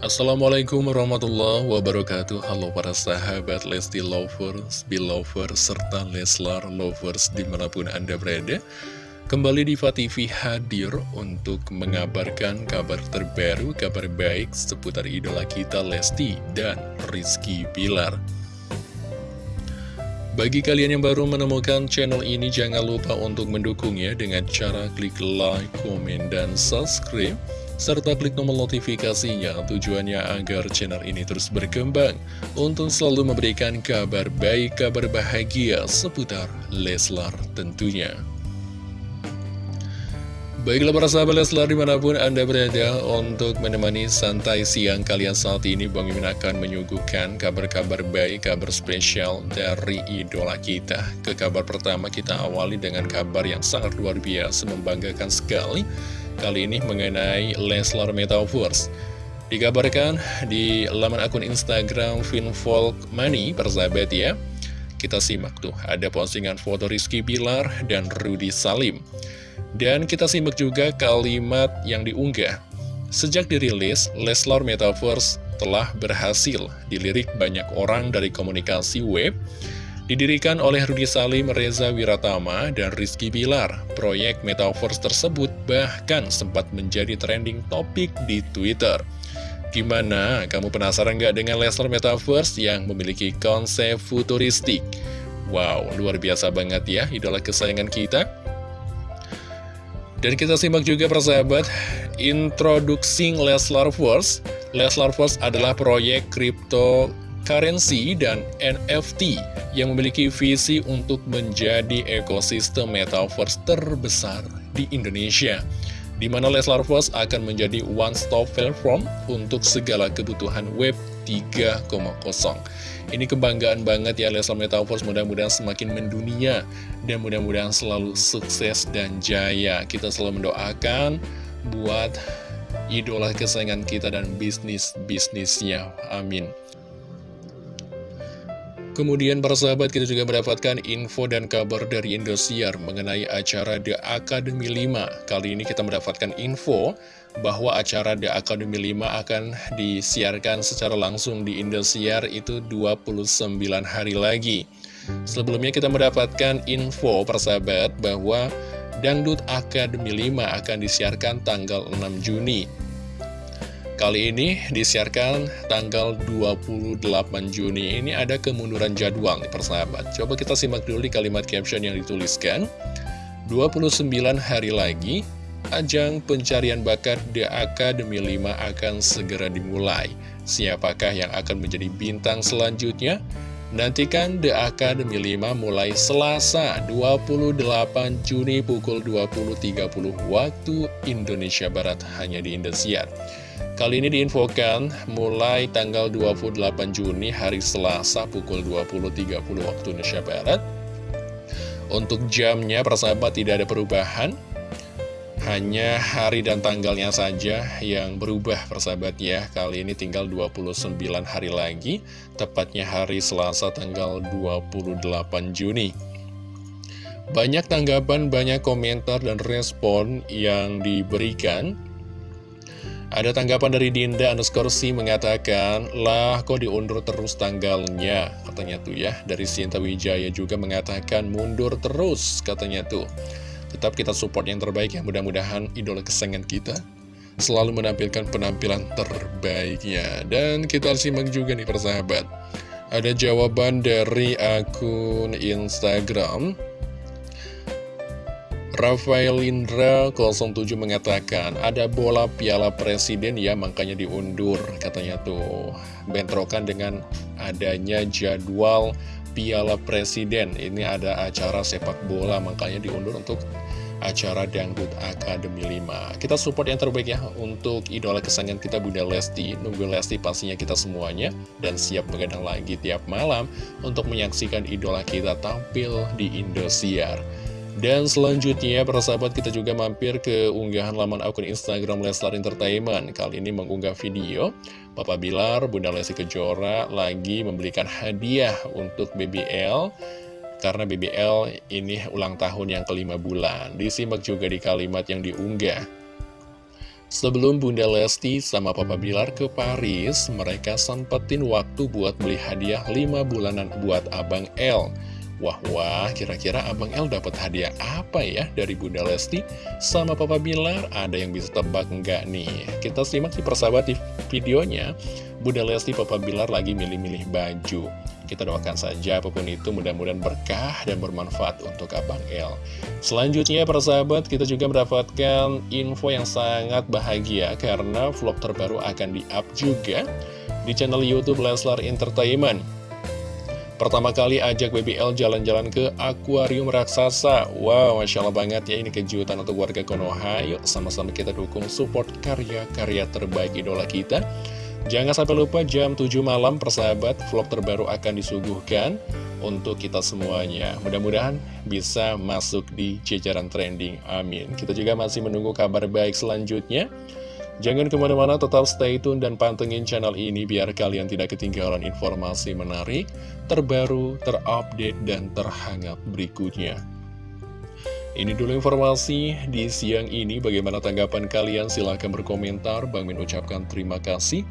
Assalamualaikum warahmatullahi wabarakatuh. Halo para sahabat Lesti Lovers, Belovers, serta Leslar Lovers di mana pun Anda berada. Kembali di TV hadir untuk mengabarkan kabar terbaru, kabar baik seputar idola kita Lesti dan Rizky Pilar bagi kalian yang baru menemukan channel ini, jangan lupa untuk mendukungnya dengan cara klik like, komen, dan subscribe serta klik tombol notifikasinya. Tujuannya agar channel ini terus berkembang. Untuk selalu memberikan kabar baik, kabar bahagia seputar Leslar tentunya. Baiklah para sahabat Leslar di mana pun Anda berada untuk menemani santai siang kalian saat ini Bang Mimin akan menyuguhkan kabar-kabar baik, kabar spesial dari idola kita. Ke kabar pertama kita awali dengan kabar yang sangat luar biasa membanggakan sekali Kali ini mengenai Leslar Metaverse. Dikabarkan di laman akun Instagram Finfolk Money, persahabat ya. Kita simak tuh, ada postingan foto Rizky Bilar dan Rudy Salim. Dan kita simak juga kalimat yang diunggah. Sejak dirilis, Leslar Metaverse telah berhasil dilirik banyak orang dari komunikasi web Didirikan oleh Rudi Salim, Reza Wiratama, dan Rizky Bilar, proyek Metaverse tersebut bahkan sempat menjadi trending topik di Twitter. Gimana? Kamu penasaran nggak dengan Lesnar Metaverse yang memiliki konsep futuristik? Wow, luar biasa banget ya, idola kesayangan kita. Dan kita simak juga persahabat, Introducing Leslar Force. Leslar Force adalah proyek kripto cryptocurrency dan NFT yang memiliki visi untuk menjadi ekosistem metaverse terbesar di Indonesia di mana Leslar Force akan menjadi one-stop platform untuk segala kebutuhan Web 3.0. Ini kebanggaan banget ya Leslar Metaverse, mudah-mudahan semakin mendunia, dan mudah-mudahan selalu sukses dan jaya. Kita selalu mendoakan buat idola kesayangan kita dan bisnis-bisnisnya. Amin. Kemudian para sahabat kita juga mendapatkan info dan kabar dari Indosiar mengenai acara The Academy 5. Kali ini kita mendapatkan info bahwa acara The Academy 5 akan disiarkan secara langsung di Indosiar itu 29 hari lagi. Sebelumnya kita mendapatkan info persahabat bahwa Dangdut Academy 5 akan disiarkan tanggal 6 Juni. Kali ini disiarkan tanggal 28 Juni. Ini ada kemunduran jadwal nih persahabat. Coba kita simak dulu di kalimat caption yang dituliskan. 29 hari lagi Ajang pencarian bakat The Academy 5 akan segera dimulai. Siapakah yang akan menjadi bintang selanjutnya? Nantikan The Academy 5 mulai Selasa 28 Juni pukul 20.30 waktu Indonesia Barat hanya di Indosiar Kali ini diinfokan mulai tanggal 28 Juni hari Selasa pukul 20.30 waktu Indonesia Barat. Untuk jamnya persahabat tidak ada perubahan, hanya hari dan tanggalnya saja yang berubah persahabat ya. Kali ini tinggal 29 hari lagi, tepatnya hari Selasa tanggal 28 Juni. Banyak tanggapan, banyak komentar dan respon yang diberikan ada tanggapan dari Dinda underscore si mengatakan, lah kok diundur terus tanggalnya, katanya tuh ya. Dari Sinta Wijaya juga mengatakan mundur terus, katanya tuh. Tetap kita support yang terbaik ya, mudah-mudahan idola kesayangan kita selalu menampilkan penampilan terbaiknya. Dan kita simak juga nih persahabat. Ada jawaban dari akun Instagram Rafael Indra 07 mengatakan ada bola piala presiden ya makanya diundur katanya tuh. Bentrokan dengan adanya jadwal piala presiden. Ini ada acara sepak bola makanya diundur untuk acara Dangdut Academy 5 kita support yang terbaik ya untuk idola kesayangan kita Bunda Lesti. Nunggu Lesti pastinya kita semuanya dan siap begadang lagi tiap malam untuk menyaksikan idola kita tampil di Indosiar dan selanjutnya, para sahabat kita juga mampir ke unggahan laman akun Instagram Leslar Entertainment. Kali ini mengunggah video Papa Bilar, Bunda Lesti Kejora lagi memberikan hadiah untuk BBL. Karena BBL ini ulang tahun yang kelima bulan. Disimak juga di kalimat yang diunggah. Sebelum Bunda Lesti sama Papa Bilar ke Paris, mereka sempetin waktu buat beli hadiah 5 bulanan buat Abang L. Wah, wah, kira-kira Abang L dapat hadiah apa ya dari Bunda Lesti sama Papa Bilar? Ada yang bisa tebak enggak nih? Kita simak di persahabat di videonya. Bunda Lesti Papa Bilar lagi milih-milih baju. Kita doakan saja apa pun itu mudah-mudahan berkah dan bermanfaat untuk Abang El. Selanjutnya para sahabat kita juga mendapatkan info yang sangat bahagia karena vlog terbaru akan di-up juga di channel Youtube Leslar Entertainment. Pertama kali ajak BBL jalan-jalan ke akuarium raksasa Wow, Masya Allah banget ya ini kejutan untuk warga Konoha Yuk sama-sama kita dukung support karya-karya terbaik idola kita Jangan sampai lupa jam 7 malam persahabat vlog terbaru akan disuguhkan untuk kita semuanya. Mudah-mudahan bisa masuk di jajaran trending. Amin. Kita juga masih menunggu kabar baik selanjutnya. Jangan ke mana-mana, tetap stay tune dan pantengin channel ini biar kalian tidak ketinggalan informasi menarik, terbaru, terupdate, dan terhangat berikutnya. Ini dulu informasi di siang ini. Bagaimana tanggapan kalian? Silahkan berkomentar. Bang Min ucapkan terima kasih.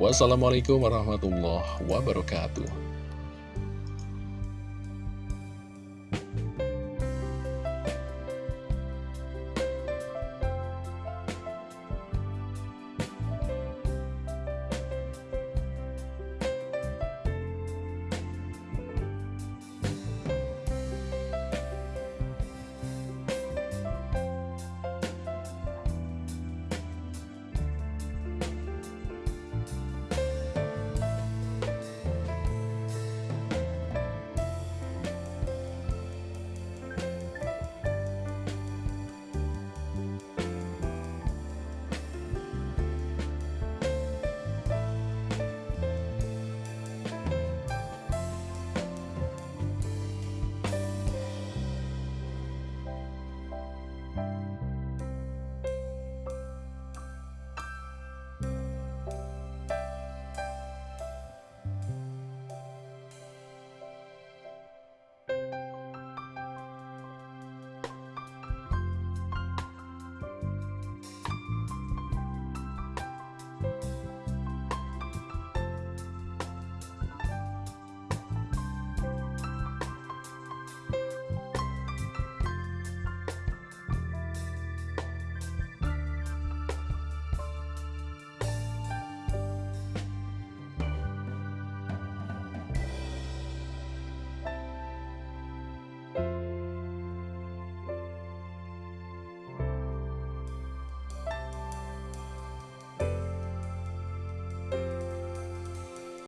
Wassalamualaikum warahmatullahi wabarakatuh.